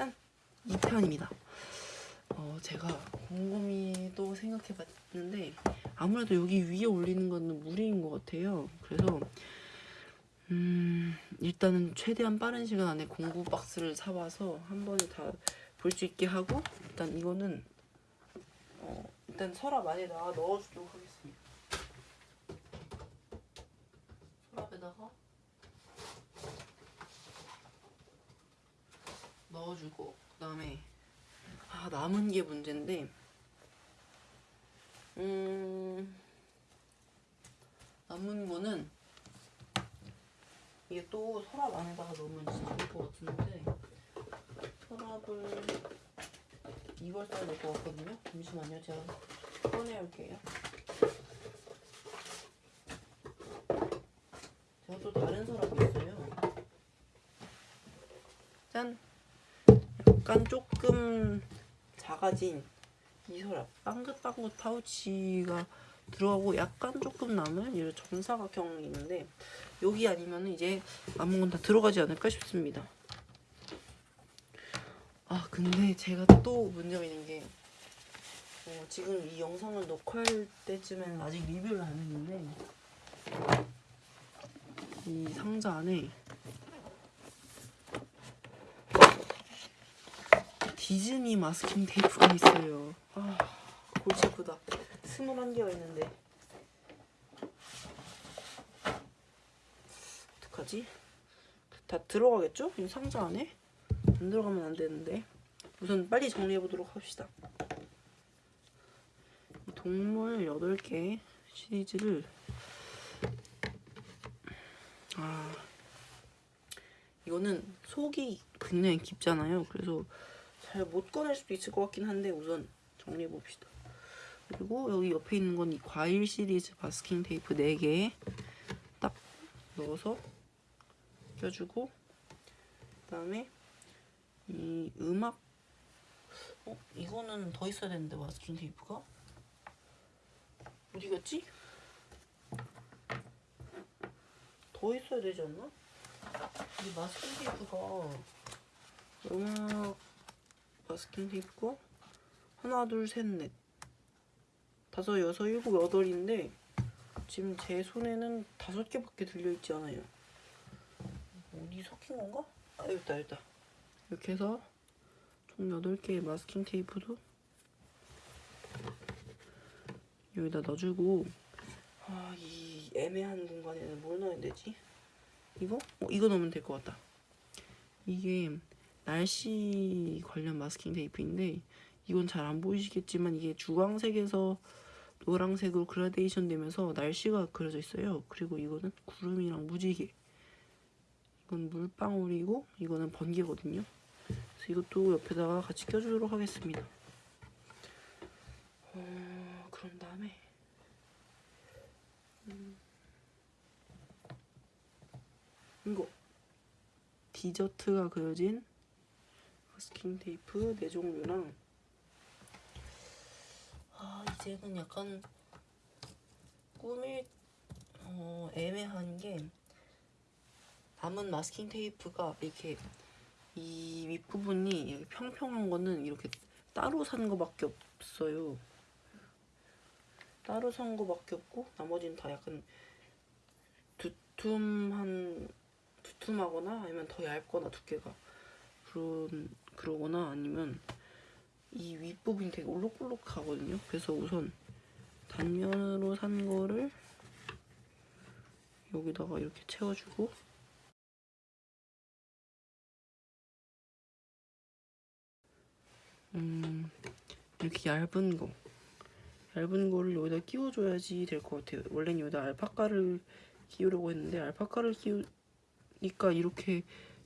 짠! 2편입니다. 어, 제가 곰곰이 또 생각해봤는데 아무래도 여기 위에 올리는 거는 무리인 것 같아요. 그래서 음, 일단은 최대한 빠른 시간 안에 공구 박스를 사와서 한 번에 다 볼 수 있게 하고 일단 이거는 어, 일단 서랍 안에다가 넣어주도록 하겠습니다. 서랍에다가 넣어주고 그 다음에 아 남은 게 문제인데 음 남은 거는 이게 또 서랍 안에다가 넣으면 진짜 좋을 것 같은데 서랍을 이걸 써야 될것 같거든요. 잠시만요. 제가 꺼내올게요 제가 또 다른 서랍이 있어요 짠 약간 조금 작아진 이 서랍 빵긋빵긋 파우치가 들어가고 약간 조금 남은 이런 정사각형이 있는데 여기 아니면 이제 아무거나 다 들어가지 않을까 싶습니다. 아 근데 제가 또 문제가 있는 게 어, 지금 이 영상을 녹화할 때쯤에는 아직 리뷰를 안 했는데 이 상자 안에 디즈니 마스킹 테이프가 있어요. 아, 골치 아프다. 21개가 있는데. 어떡하지? 다 들어가겠죠? 이 상자 안에? 안 들어가면 안 되는데. 우선 빨리 정리해 보도록 합시다. 이 동물 8개 시리즈를 아 이거는 속이 굉장히 깊잖아요. 그래서 잘 못 꺼낼 수도 있을 것 같긴 한데 우선 정리해 봅시다. 그리고 여기 옆에 있는 건 이 과일 시리즈 마스킹 테이프 4개 딱 넣어서 껴주고 그 다음에 이 음악 어 이거는 더 있어야 되는데 마스킹 테이프가 어디 갔지? 더 있어야 되지 않나? 이 마스킹 테이프가 음악 마스킹 테이프가 하나 둘 셋 넷 다섯 여섯 일곱 여덟인데 지금 제 손에는 다섯 개밖에 들려있지 않아요 어디 섞인 건가? 아 여기 있다 여기 있다 이렇게 해서 총 여덟 개의 마스킹 테이프도 여기다 넣어주고 아 이 애매한 공간에는 뭘 넣어야 되지? 이거? 어, 이거 넣으면 될 것 같다 이게 날씨 관련 마스킹 테이프인데 이건 잘 안 보이시겠지만 이게 주황색에서 노란색으로 그라데이션 되면서 날씨가 그려져 있어요. 그리고 이거는 구름이랑 무지개. 이건 물방울이고 이거는 번개거든요. 그래서 이것도 옆에다가 같이 껴주도록 하겠습니다. 어, 그런 다음에 음, 이거 디저트가 그려진 마스킹 테이프 네 종류랑 아 이제는 약간 꾸밀 어, 애매한 게 남은 마스킹 테이프가 이렇게 이 윗부분이 평평한 거는 이렇게 따로 산 거밖에 없어요. 따로 산 거밖에 없고 나머지는 다 약간 두툼한 두툼하거나 아니면 더 얇거나 두께가 그런 그러거나 아니면 이 윗부분이 되게 올록볼록하거든요. 그래서 우선 단면으로 산 거를 여기다가 이렇게 채워주고 음 이렇게 얇은 거 얇은 거를 여기다 끼워줘야지 될 것 같아요. 원래는 여기다 알파카를 끼우려고 했는데 알파카를 끼우니까 이렇게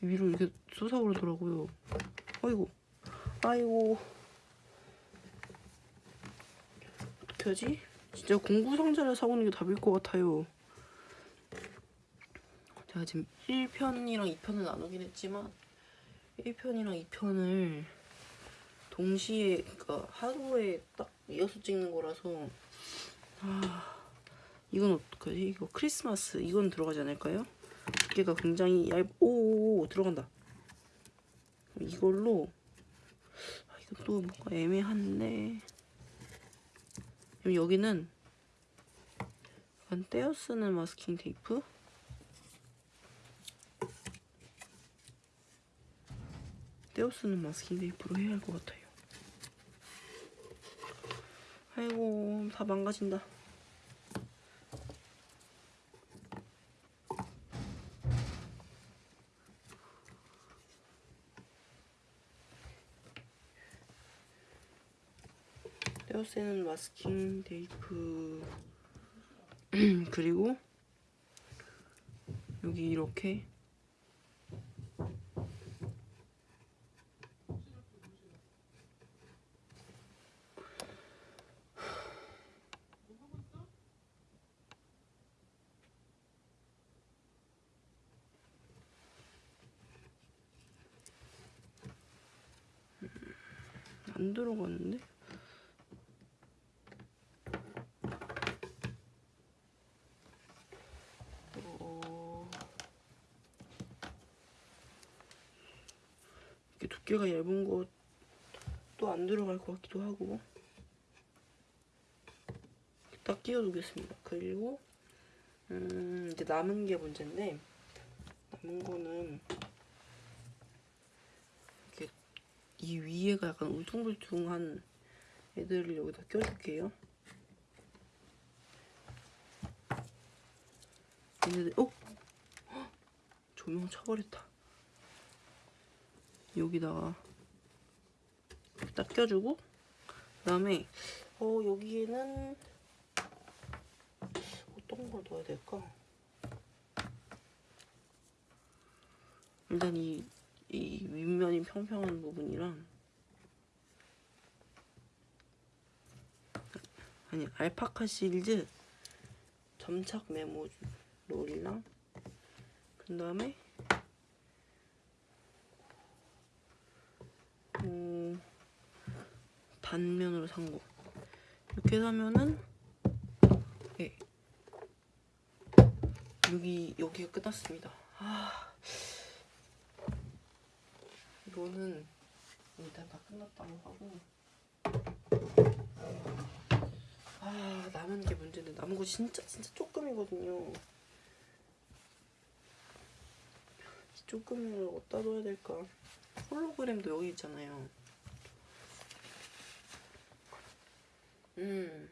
위로 이렇게 솟아오르더라고요. 아이고 아이고 어떻게 하지? 진짜 공구 상자를 사오는 게 답일 것 같아요. 제가 지금 1편이랑 2편을 나누긴 했지만 1편이랑 2편을 동시에 그러니까 하루에 딱 이어서 찍는 거라서 아 이건 어떡하지? 이거 크리스마스 이건 들어가지 않을까요? 두께가 굉장히 얇... 오 들어간다 이걸로 아, 이건 또 뭔가 애매한데 여기는 약간 떼어 쓰는 마스킹 테이프 떼어 쓰는 마스킹 테이프로 해야 할 것 같아요. 아이고 다 망가진다. 떼어쓰는 마스킹 테이프 그리고 여기 이렇게 안 들어갔는데? 어... 이렇게 두께가 얇은 거 또 안 들어갈 것 같기도 하고 딱 끼워 두겠습니다. 그리고 음, 이제 남은 게 문제인데 남은 거는 이렇게 이 위에가 약간 울퉁불퉁한 애들을 여기다 껴줄게요. 얘네들, 어? 헉! 조명 쳐버렸다. 여기다가 딱 껴주고, 그 다음에, 어, 여기에는 어떤 걸 넣어야 될까? 일단 이, 이 윗면이 평평한 부분이랑, 아니, 알파카 실즈 점착 메모 롤이랑 그 다음에 단면으로 산 거. 이렇게 사면은 예. 여기 여기가 끝났습니다. 아 이거는 일단 다 끝났다고 하고 아 남은 게 문제인데 남은 거 진짜 진짜 조금이거든요. 조금을 어디다 둬야 될까? 홀로그램도 여기 있잖아요. 음.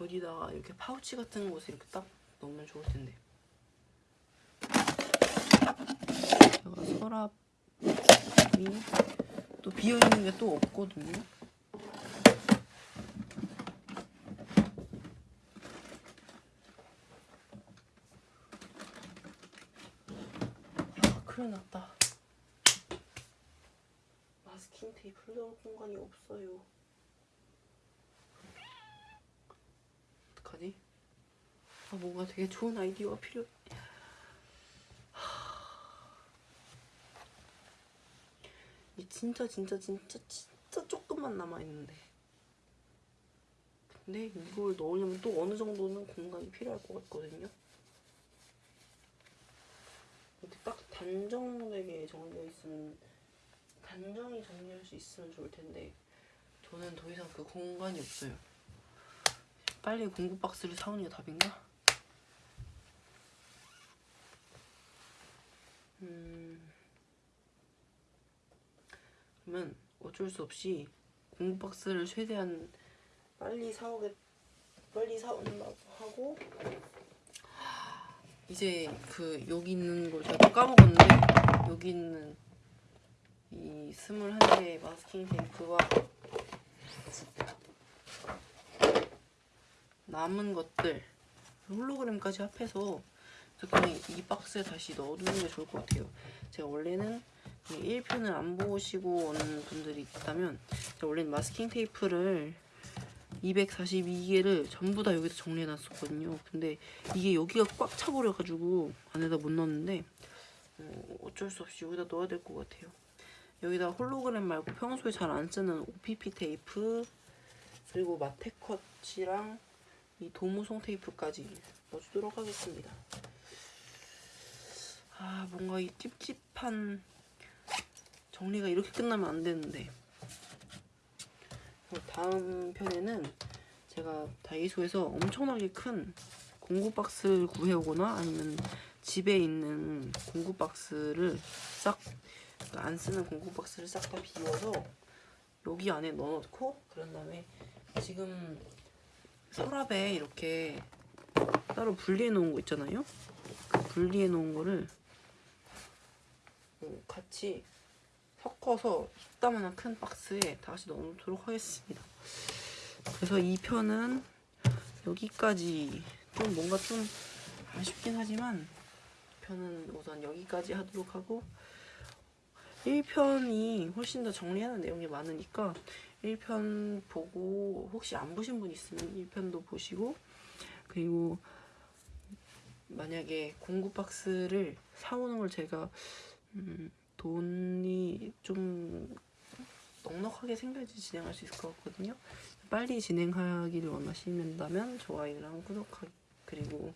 어디다가 이렇게 파우치 같은 곳에 이렇게 딱 넣으면 좋을 텐데. 제가 서랍이 또 비어있는 게 또 없거든요. 아, 큰일 났다. 마스킹 테이프를 넣을 공간이 없어요. 어떡하지? 아, 뭔가 되게 좋은 아이디어가 필요해. 이 진짜 진짜 진짜 진짜 조금만 남아있는데. 근데 이걸 넣으려면 또 어느 정도는 공간이 필요할 것 같거든요. 이렇게 딱 단정되게 정리되어 있으면 단정히 정리할 수 있으면 좋을 텐데 저는 더 이상 그 공간이 없어요. 빨리 공구 박스를 사오는 게 답인가? 음. 그러면 어쩔 수 없이 공구 박스를 최대한 빨리 사오겠 빨리 사온다고 하고 이제 그 여기 있는 걸 제가 또 까먹었는데 여기 있는 이 스물한 개의 마스킹 테이프와 남은 것들 홀로그램까지 합해서 그냥 이 박스에 다시 넣어두는 게 좋을 것 같아요. 제가 원래는 1편을 안 보시고 오는 분들이 있다면 제가 원래는 마스킹 테이프를 242개를 전부 다 여기다 정리해놨었거든요. 근데 이게 여기가 꽉 차버려가지고 안에다 못 넣었는데 어, 어쩔 수 없이 여기다 넣어야 될 것 같아요. 여기다 홀로그램 말고 평소에 잘 안 쓰는 OPP 테이프 그리고 마테컷이랑 이 도무송 테이프까지 넣어주도록 하겠습니다. 아 뭔가 이 찝찝한 정리가 이렇게 끝나면 안 되는데 다음 편에는 제가 다이소에서 엄청나게 큰 공구 박스를 구해오거나 아니면 집에 있는 공구 박스를 싹 안 쓰는 공구 박스를 싹 다 비워서 여기 안에 넣어놓고 그런 다음에 지금 서랍에 이렇게 따로 분리해 놓은 거 있잖아요. 그 분리해 놓은 거를 어, 같이 섞어서 이따만한 큰 박스에 다시 넣어놓도록 하겠습니다. 그래서 이 편은 여기까지 좀 뭔가 좀 아쉽긴 하지만 이 편은 우선 여기까지 하도록 하고 1편이 훨씬 더 정리하는 내용이 많으니까 1편 보고 혹시 안 보신 분 있으면 1편도 보시고 그리고 만약에 공구 박스를 사오는 걸 제가 음, 돈이 좀 넉넉하게 생겨야지 진행할 수 있을 것 같거든요. 빨리 진행하기를 원하신다면 좋아요랑 구독하기 그리고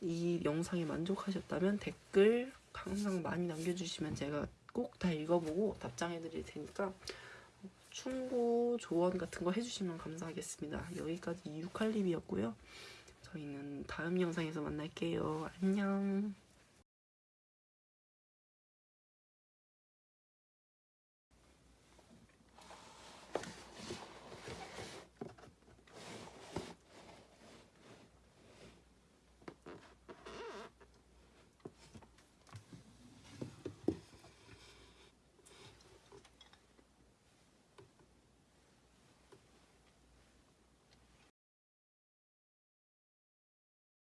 이 영상에 만족하셨다면 댓글 항상 많이 남겨주시면 제가 꼭 다 읽어보고 답장해드릴 테니까 충고 조언 같은 거 해주시면 감사하겠습니다. 여기까지 유칼립이었고요. 저희는 다음 영상에서 만날게요. 안녕.